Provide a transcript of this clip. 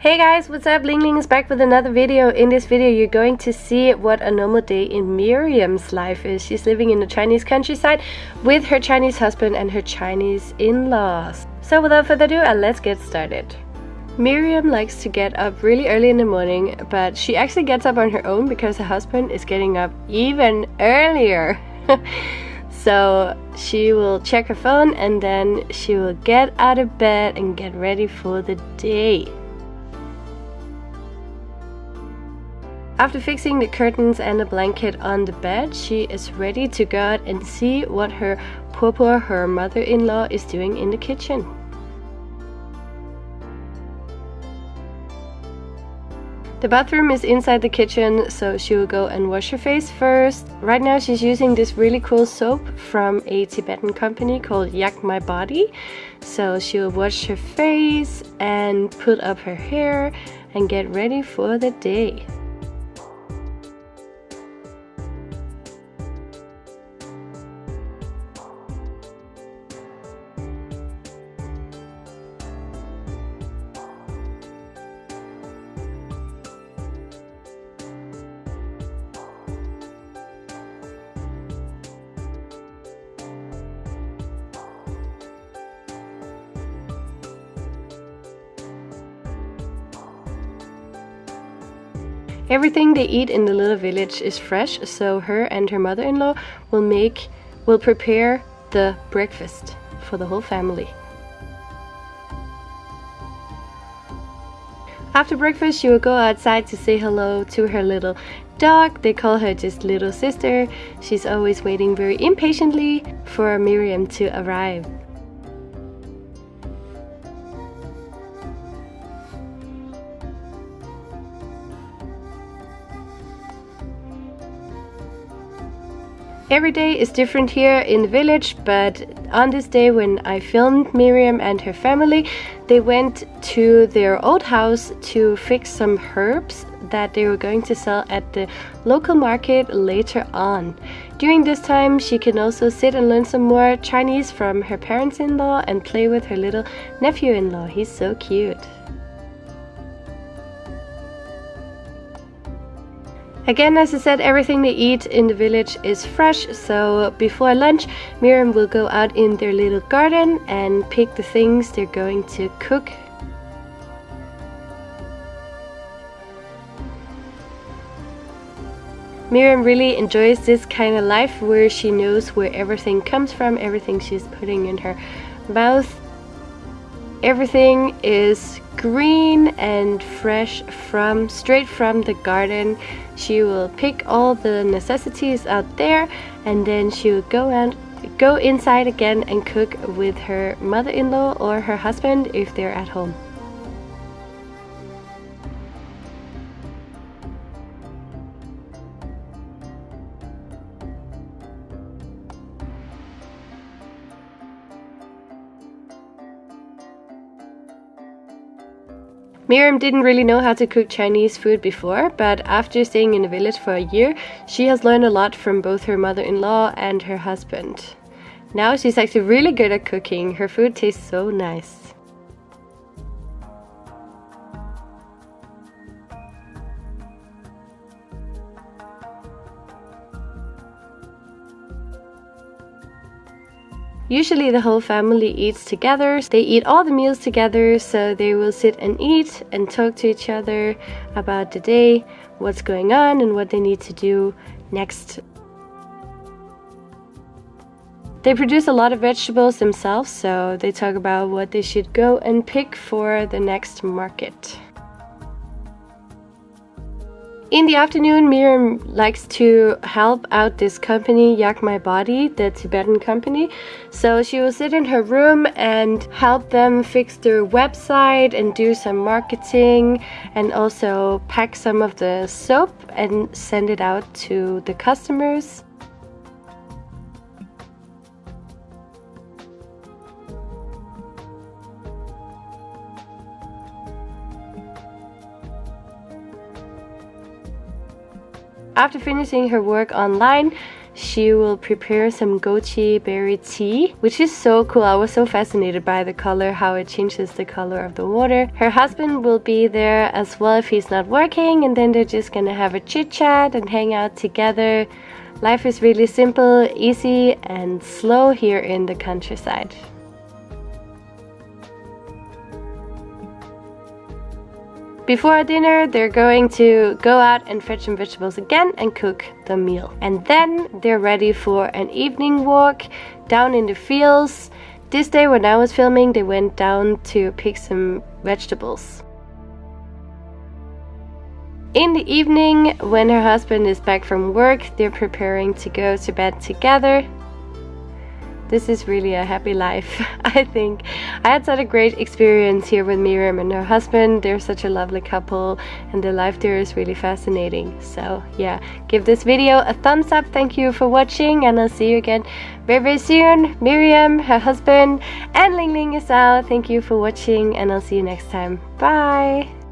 Hey guys, what's up? Ling Ling is back with another video. In this video you're going to see what a normal day in Miriam's life is. She's living in the Chinese countryside with her Chinese husband and her Chinese in-laws. So without further ado, uh, let's get started. Miriam likes to get up really early in the morning, but she actually gets up on her own because her husband is getting up even earlier. so she will check her phone and then she will get out of bed and get ready for the day. After fixing the curtains and the blanket on the bed, she is ready to go out and see what her popo, her mother-in-law, is doing in the kitchen. The bathroom is inside the kitchen, so she will go and wash her face first. Right now she's using this really cool soap from a Tibetan company called Yak My Body. So she'll wash her face and put up her hair and get ready for the day. Everything they eat in the little village is fresh, so her and her mother-in-law will make will prepare the breakfast for the whole family. After breakfast, she will go outside to say hello to her little dog. They call her just little sister. She's always waiting very impatiently for Miriam to arrive. Every day is different here in the village, but on this day when I filmed Miriam and her family, they went to their old house to fix some herbs that they were going to sell at the local market later on. During this time, she can also sit and learn some more Chinese from her parents-in-law and play with her little nephew-in-law. He's so cute. Again, as I said, everything they eat in the village is fresh, so before lunch, Miriam will go out in their little garden and pick the things they're going to cook. Miriam really enjoys this kind of life where she knows where everything comes from, everything she's putting in her mouth. Everything is green and fresh from straight from the garden. She will pick all the necessities out there and then she will go and go inside again and cook with her mother-in-law or her husband if they're at home Miriam didn't really know how to cook Chinese food before, but after staying in the village for a year, she has learned a lot from both her mother-in-law and her husband. Now she's actually really good at cooking. Her food tastes so nice. Usually the whole family eats together. They eat all the meals together, so they will sit and eat and talk to each other about the day, what's going on and what they need to do next. They produce a lot of vegetables themselves, so they talk about what they should go and pick for the next market. In the afternoon, Miriam likes to help out this company, Yak My Body, the Tibetan company. So she will sit in her room and help them fix their website and do some marketing and also pack some of the soap and send it out to the customers. After finishing her work online, she will prepare some goji berry tea, which is so cool. I was so fascinated by the color, how it changes the color of the water. Her husband will be there as well if he's not working, and then they're just gonna have a chit chat and hang out together. Life is really simple, easy, and slow here in the countryside. Before dinner, they're going to go out and fetch some vegetables again and cook the meal. And then they're ready for an evening walk down in the fields. This day when I was filming, they went down to pick some vegetables. In the evening, when her husband is back from work, they're preparing to go to bed together this is really a happy life, I think. I had such a great experience here with Miriam and her husband. They're such a lovely couple and the life there is really fascinating. So yeah, give this video a thumbs up. Thank you for watching and I'll see you again very very soon. Miriam, her husband and Ling Ling is out. Thank you for watching and I'll see you next time. Bye!